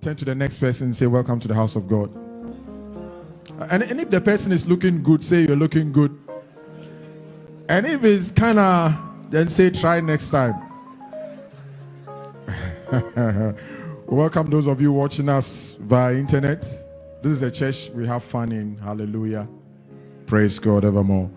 Turn to the next person and say, Welcome to the house of God. And, and if the person is looking good, say you're looking good. And if it's kind of, then say try next time. Welcome those of you watching us via internet. This is a church we have fun in. Hallelujah. Praise God evermore.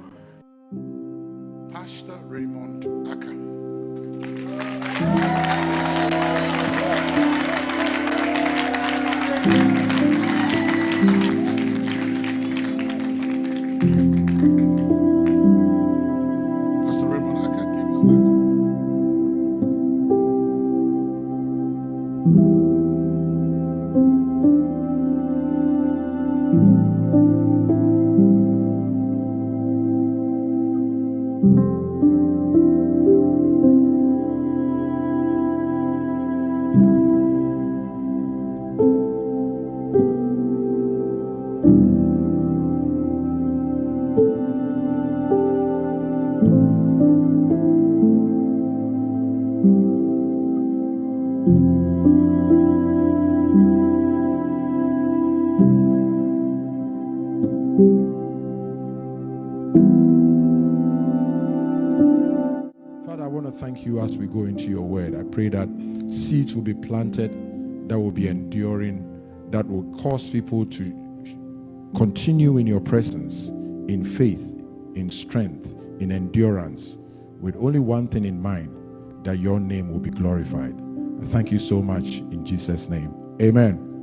Will be planted that will be enduring, that will cause people to continue in your presence, in faith, in strength, in endurance, with only one thing in mind that your name will be glorified. I thank you so much in Jesus' name. Amen.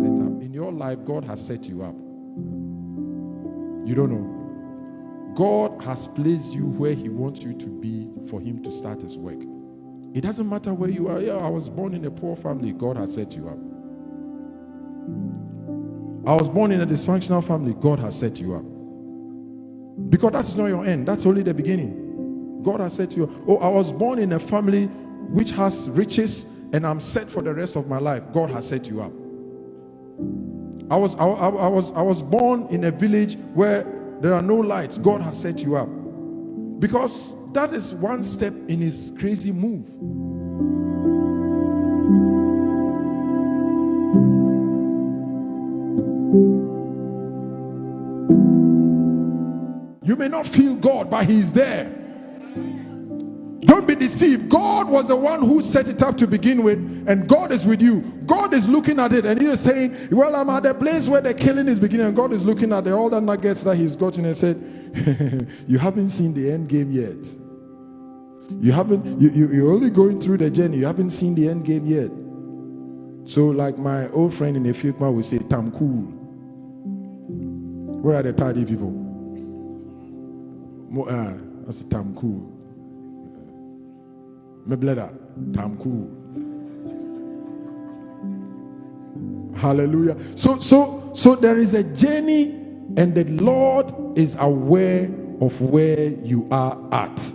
Set up. In your life, God has set you up. You don't know. God has placed you where He wants you to be for Him to start His work. It doesn't matter where you are. Yeah, I was born in a poor family. God has set you up. I was born in a dysfunctional family. God has set you up. Because that's not your end, that's only the beginning. God has set you up. Oh, I was born in a family which has riches and I'm set for the rest of my life. God has set you up. I was, I, I, I was, I was born in a village where there are no lights. God has set you up. Because that is one step in his crazy move. You may not feel God, but He's there. Don't be deceived. God was the one who set it up to begin with, and God is with you. God is looking at it, and He is saying, Well, I'm at the place where the killing is beginning, and God is looking at the, all the nuggets that He's gotten and said, You haven't seen the end game yet. You haven't, you, you, you're only going through the journey, you haven't seen the end game yet. So, like my old friend in Efukma would say, Tam cool. Where are the tidy people? Uh, that's Tam cool. Me bleda, Tam cool. Hallelujah. So, so, so there is a journey, and the Lord is aware of where you are at.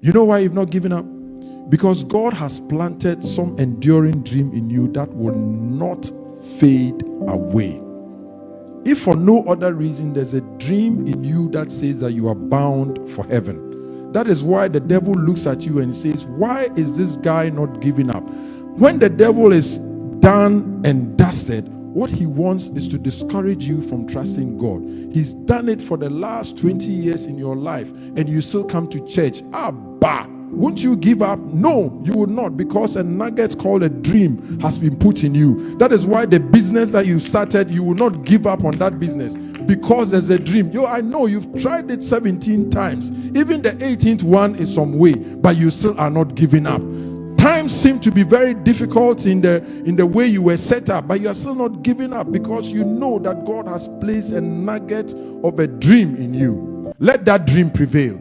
You know why you've not given up? Because God has planted some enduring dream in you that will not fade away. If for no other reason, there's a dream in you that says that you are bound for heaven. That is why the devil looks at you and says, Why is this guy not giving up? When the devil is done and dusted, what he wants is to discourage you from trusting God. He's done it for the last 20 years in your life, and you still come to church. Ah, bah. Won't you give up? No, you will not, because a nugget called a dream has been put in you. That is why the business that you started, you will not give up on that business because there's a dream. Yo, I know you've tried it 17 times. Even the 18th one is some way, but you still are not giving up times seem to be very difficult in the in the way you were set up but you are still not giving up because you know that god has placed a nugget of a dream in you let that dream prevail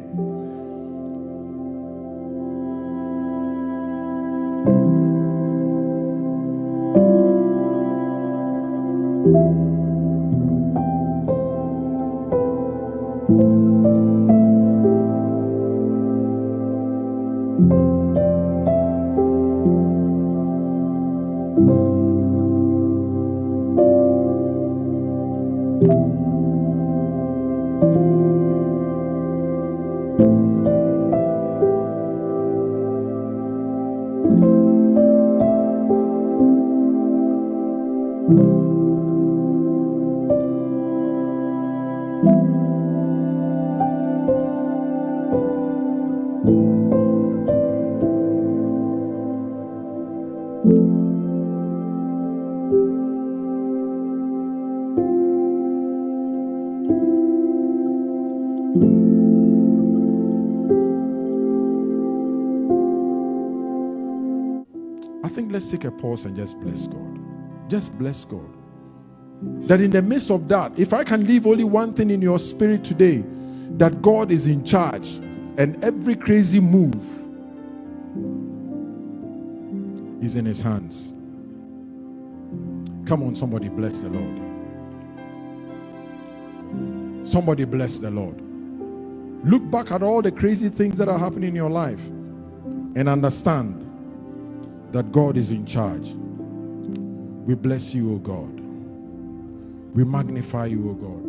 take a pause and just bless God. Just bless God. That in the midst of that, if I can leave only one thing in your spirit today, that God is in charge and every crazy move is in his hands. Come on, somebody bless the Lord. Somebody bless the Lord. Look back at all the crazy things that are happening in your life and understand that God is in charge. We bless you, O God. We magnify you, O God.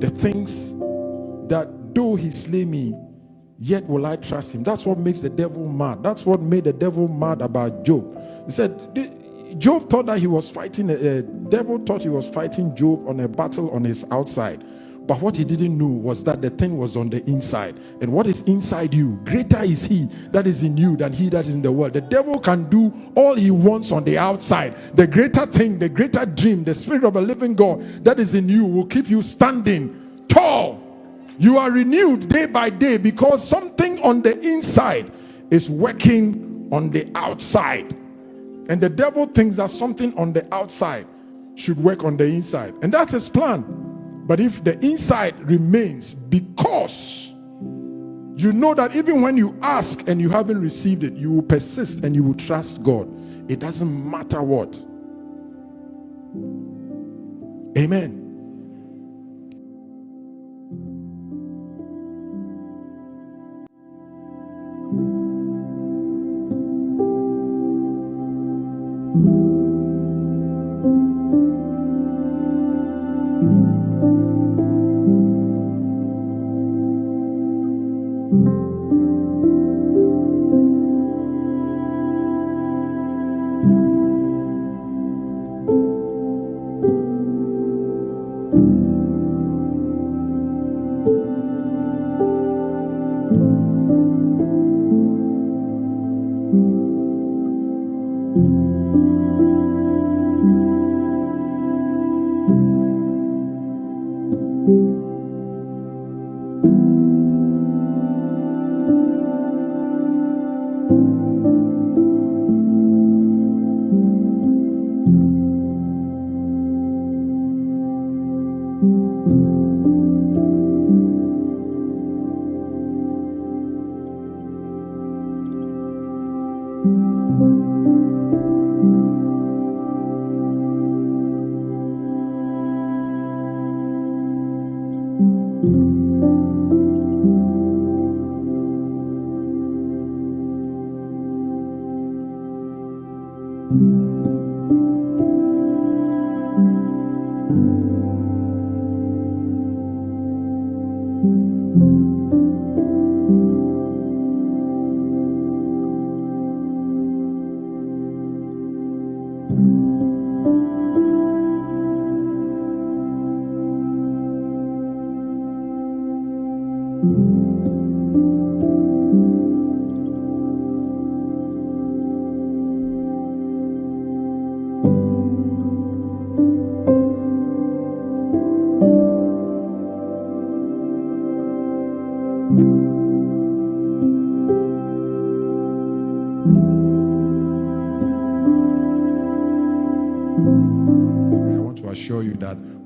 The things that though he slay me, yet will I trust him. That's what makes the devil mad. That's what made the devil mad about Job. He said, Job thought that he was fighting, a devil thought he was fighting Job on a battle on his outside. But what he didn't know was that the thing was on the inside. And what is inside you? Greater is he that is in you than he that is in the world. The devil can do all he wants on the outside. The greater thing, the greater dream, the spirit of a living God that is in you will keep you standing tall. You are renewed day by day because something on the inside is working on the outside. And the devil thinks that something on the outside should work on the inside. And that's his plan. But if the inside remains because you know that even when you ask and you haven't received it, you will persist and you will trust God. It doesn't matter what. Amen.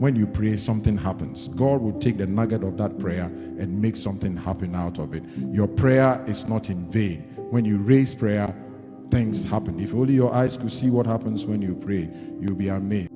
When you pray, something happens. God will take the nugget of that prayer and make something happen out of it. Your prayer is not in vain. When you raise prayer, things happen. If only your eyes could see what happens when you pray, you'll be amazed.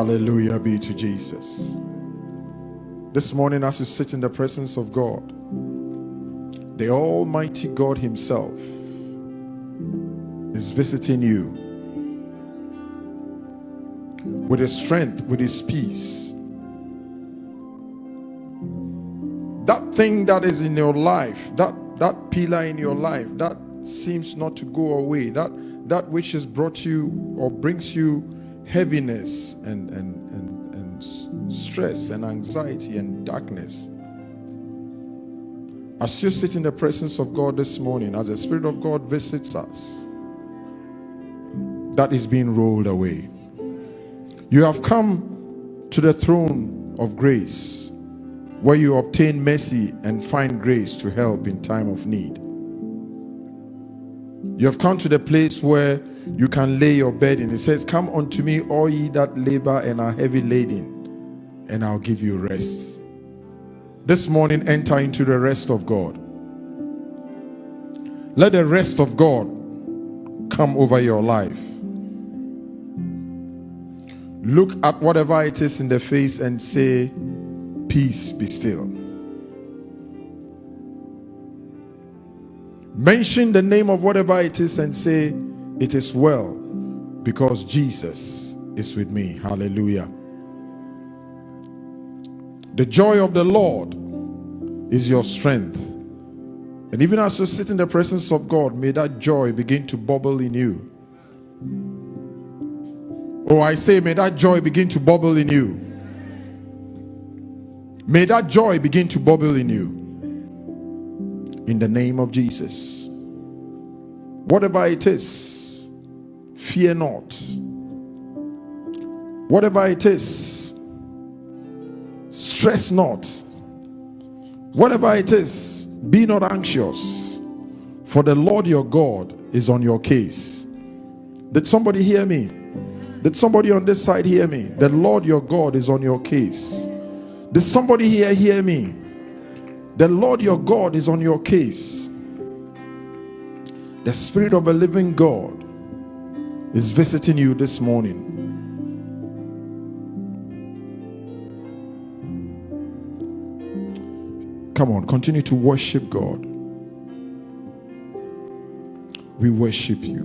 Hallelujah be to Jesus. This morning, as you sit in the presence of God, the Almighty God Himself is visiting you with His strength, with His peace. That thing that is in your life, that, that pillar in your life, that seems not to go away, that, that which has brought you or brings you heaviness and, and, and, and stress and anxiety and darkness. As you sit in the presence of God this morning, as the Spirit of God visits us, that is being rolled away. You have come to the throne of grace where you obtain mercy and find grace to help in time of need. You have come to the place where you can lay your burden. It says, Come unto me, all ye that labor and are heavy laden, and I'll give you rest. This morning, enter into the rest of God. Let the rest of God come over your life. Look at whatever it is in the face and say, Peace be still. Mention the name of whatever it is and say, It is well because Jesus is with me. Hallelujah. The joy of the Lord is your strength. And even as you sit in the presence of God, may that joy begin to bubble in you. Oh, I say, may that joy begin to bubble in you. May that joy begin to bubble in you. In the name of Jesus. Whatever it is, fear not. Whatever it is, stress not. Whatever it is, be not anxious, for the Lord your God is on your case. Did somebody hear me? Did somebody on this side hear me? The Lord your God is on your case. Did somebody here hear me? The Lord your God is on your case. The Spirit of a living God is visiting you this morning. Come on, continue to worship God. We worship you.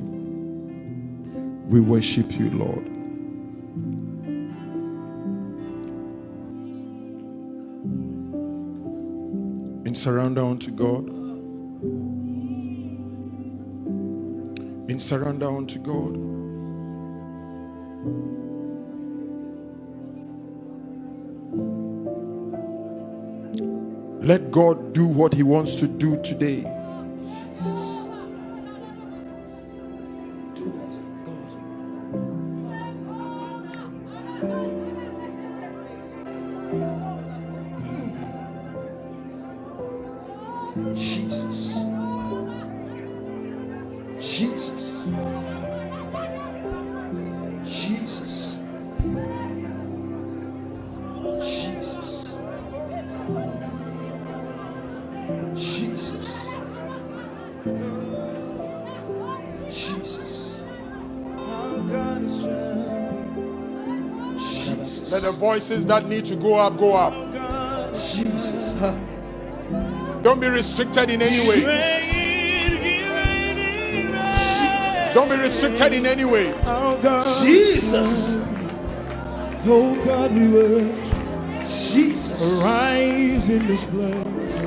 We worship you, Lord. In surrender unto God. In surrender unto God. Let God do what He wants to do today. Voices that need to go up, go up. Jesus. Don't be restricted in any way. Don't be restricted in any way. Jesus. Oh God, we worship. Jesus. Arise in this place.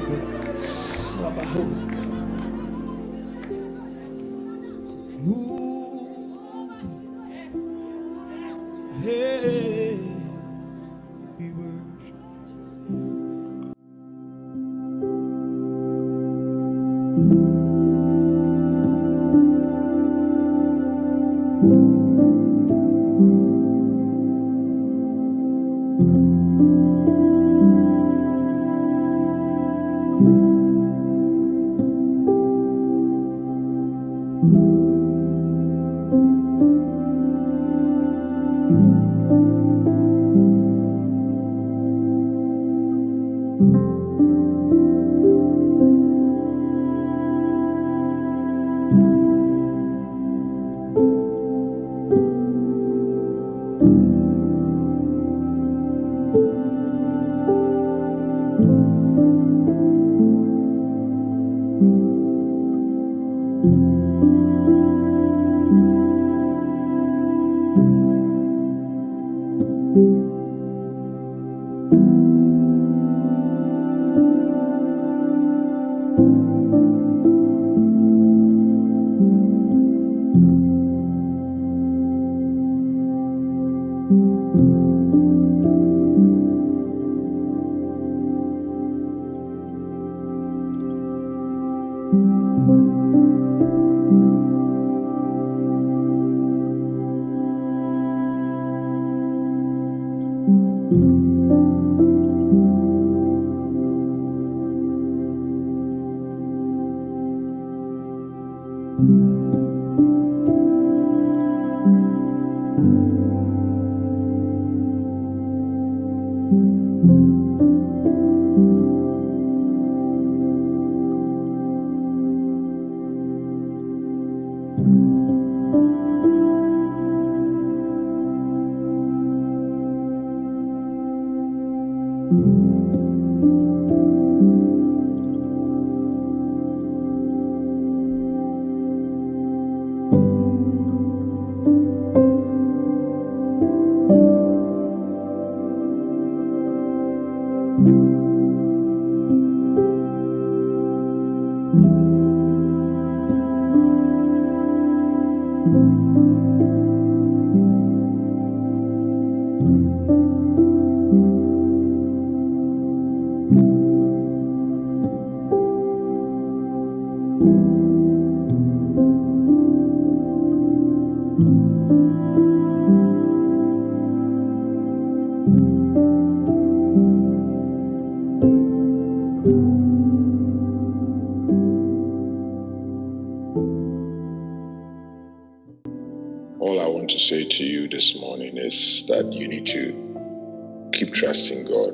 Say to you this morning is that you need to keep trusting God.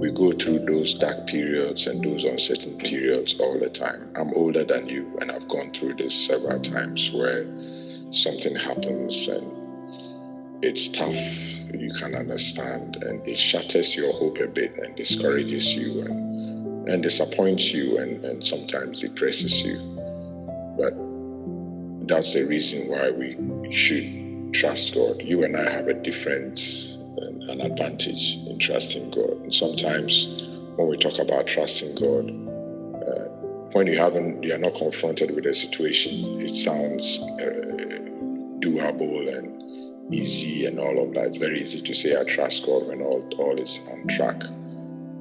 We go through those dark periods and those uncertain periods all the time. I'm older than you and I've gone through this several times where something happens and it's tough. You can understand and it shatters your hope a bit and discourages you and, and disappoints you and, and sometimes depresses you. But that's the reason why we should trust God. You and I have a different um, an advantage trusting God. And sometimes when we talk about trusting God, uh, when you haven't, you are not confronted with a situation, it sounds uh, doable and easy and all of that. It's very easy to say I trust God when all all is on track.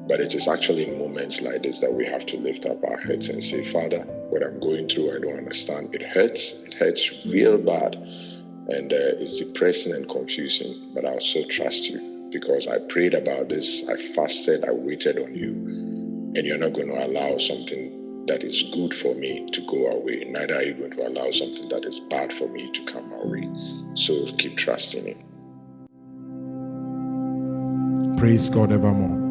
But it is actually in moments like this that we have to lift up our heads and say, Father, what I'm going through, I don't understand. It hurts. It hurts real bad. And uh, it's depressing and confusing. But I'll still trust you because I prayed about this. I fasted. I waited on you. And you're not going to allow something that is good for me to go away. Neither are you going to allow something that is bad for me to come away. So keep trusting Him. Praise God evermore.